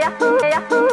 呀呼呀呼。